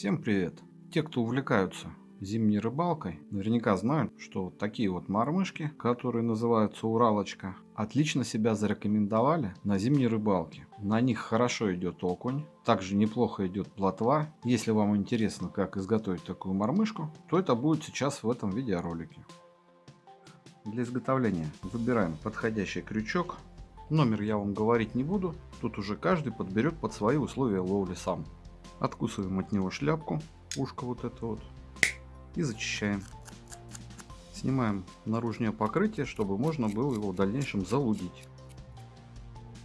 Всем привет! Те, кто увлекаются зимней рыбалкой, наверняка знают, что вот такие вот мормышки, которые называются Уралочка, отлично себя зарекомендовали на зимней рыбалке. На них хорошо идет окунь, также неплохо идет плотва. Если вам интересно, как изготовить такую мормышку, то это будет сейчас в этом видеоролике. Для изготовления выбираем подходящий крючок. Номер я вам говорить не буду, тут уже каждый подберет под свои условия ловли сам. Откусываем от него шляпку, ушко вот это вот, и зачищаем. Снимаем наружное покрытие, чтобы можно было его в дальнейшем залудить.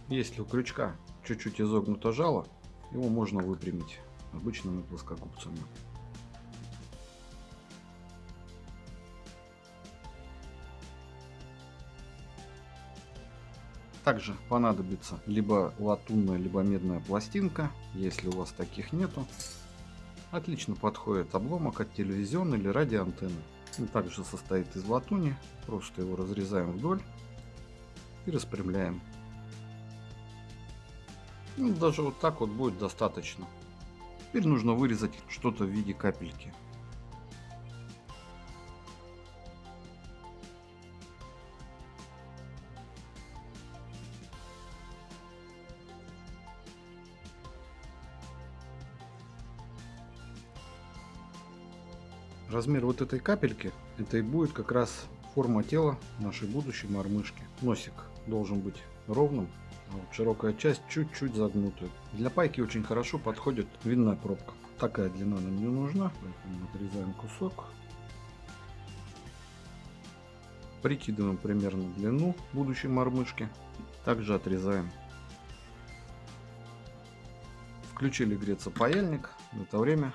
Если у крючка чуть-чуть изогнуто жало, его можно выпрямить обычными плоскогубцами. Также понадобится либо латунная, либо медная пластинка. Если у вас таких нету, отлично подходит обломок от телевизионной или радиоантенны. Он также состоит из латуни. Просто его разрезаем вдоль и распрямляем. Ну, даже вот так вот будет достаточно. Теперь нужно вырезать что-то в виде капельки. Размер вот этой капельки, это и будет как раз форма тела нашей будущей мормышки. Носик должен быть ровным, а вот широкая часть чуть-чуть загнутая. Для пайки очень хорошо подходит винная пробка. Такая длина нам не нужна, поэтому отрезаем кусок. Прикидываем примерно длину будущей мормышки. Также отрезаем. Включили греться паяльник. В это время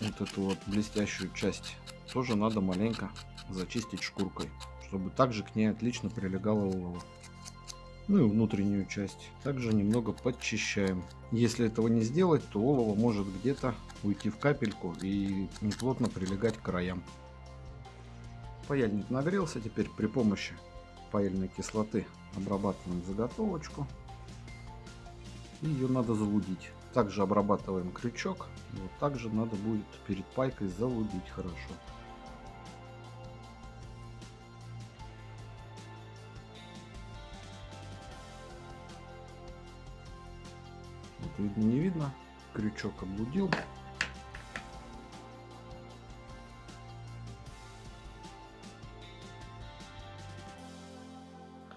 вот эту вот блестящую часть тоже надо маленько зачистить шкуркой, чтобы также к ней отлично прилегала олово. Ну и внутреннюю часть также немного подчищаем. Если этого не сделать, то олово может где-то уйти в капельку и неплотно прилегать к краям. Паяльник нагрелся, теперь при помощи паяльной кислоты обрабатываем заготовочку. И ее надо залудить. Также обрабатываем крючок. Вот также надо будет перед пайкой залудить хорошо. Это видно не видно. Крючок облудил.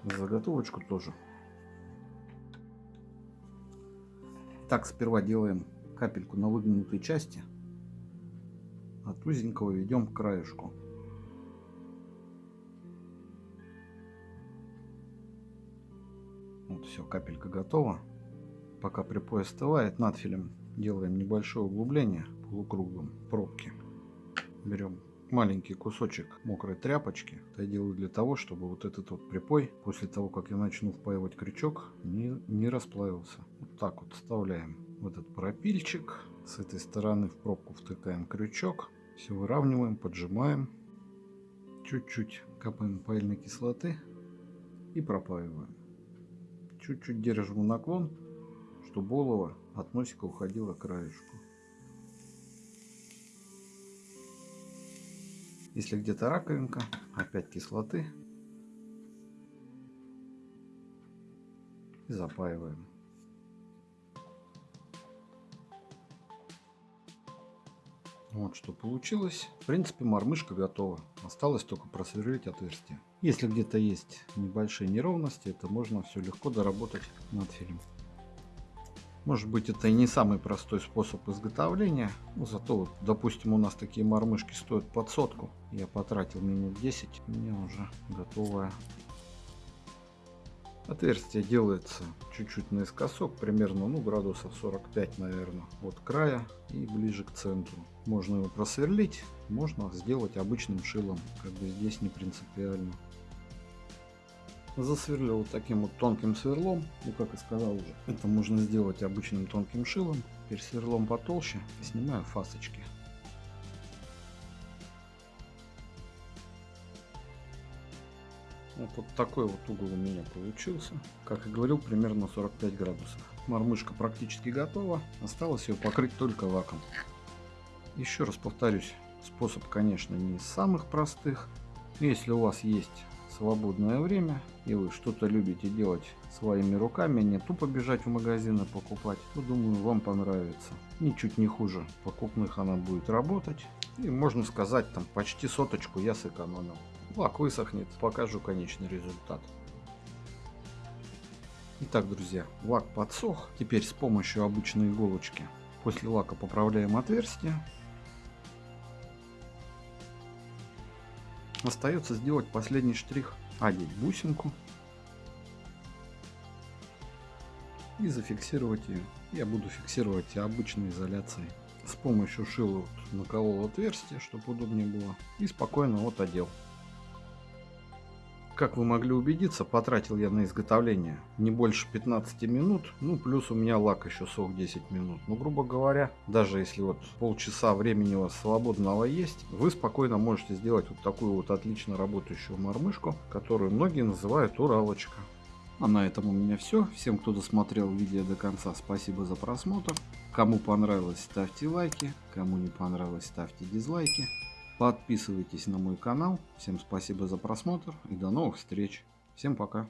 Заготовочку тоже Так, сперва делаем капельку на выгнутой части. От узенького ведем к краешку. Вот все, капелька готова. Пока припой остывает, надфилем делаем небольшое углубление полукругом пробки. Берем маленький кусочек мокрой тряпочки. Это я делаю для того, чтобы вот этот вот припой, после того, как я начну впаивать крючок, не, не расплавился. Вот так вот вставляем в этот пропильчик. С этой стороны в пробку втыкаем крючок. Все выравниваем, поджимаем. Чуть-чуть капаем паяльной кислоты и пропаиваем. Чуть-чуть держим наклон, чтобы олово от носика уходило к краешку. Если где-то раковинка, опять кислоты. И запаиваем. Вот что получилось. В принципе, мормышка готова. Осталось только просверлить отверстие. Если где-то есть небольшие неровности, это можно все легко доработать над фильмом. Может быть это и не самый простой способ изготовления, но зато, вот, допустим, у нас такие мормышки стоят под сотку. Я потратил минут 10, у меня уже готовая. Отверстие делается чуть-чуть наискосок, примерно ну, градусов 45, наверное, от края и ближе к центру. Можно его просверлить, можно сделать обычным шилом, как бы здесь не принципиально засверлил вот таким вот тонким сверлом. Ну, как и сказал уже, это можно сделать обычным тонким шилом. Теперь сверлом потолще снимаю фасочки. Вот, вот такой вот угол у меня получился. Как и говорил, примерно 45 градусов. Мормышка практически готова. Осталось ее покрыть только лаком. Еще раз повторюсь, способ, конечно, не из самых простых. Если у вас есть свободное время и вы что-то любите делать своими руками, не тупо бежать в магазины покупать, то думаю вам понравится. Ничуть не хуже покупных она будет работать. И можно сказать там почти соточку я сэкономил. Лак высохнет, покажу конечный результат. Итак, друзья, лак подсох. Теперь с помощью обычной иголочки после лака поправляем отверстие. Остается сделать последний штрих. Одеть бусинку. И зафиксировать ее. Я буду фиксировать обычной изоляцией. С помощью вот наколол отверстие, чтобы удобнее было. И спокойно вот одел. Как вы могли убедиться, потратил я на изготовление не больше 15 минут, ну плюс у меня лак еще сок 10 минут. Ну, грубо говоря, даже если вот полчаса времени у вас свободного есть, вы спокойно можете сделать вот такую вот отлично работающую мормышку, которую многие называют уралочка. А на этом у меня все. Всем, кто досмотрел видео до конца, спасибо за просмотр. Кому понравилось, ставьте лайки. Кому не понравилось, ставьте дизлайки. Подписывайтесь на мой канал. Всем спасибо за просмотр и до новых встреч. Всем пока.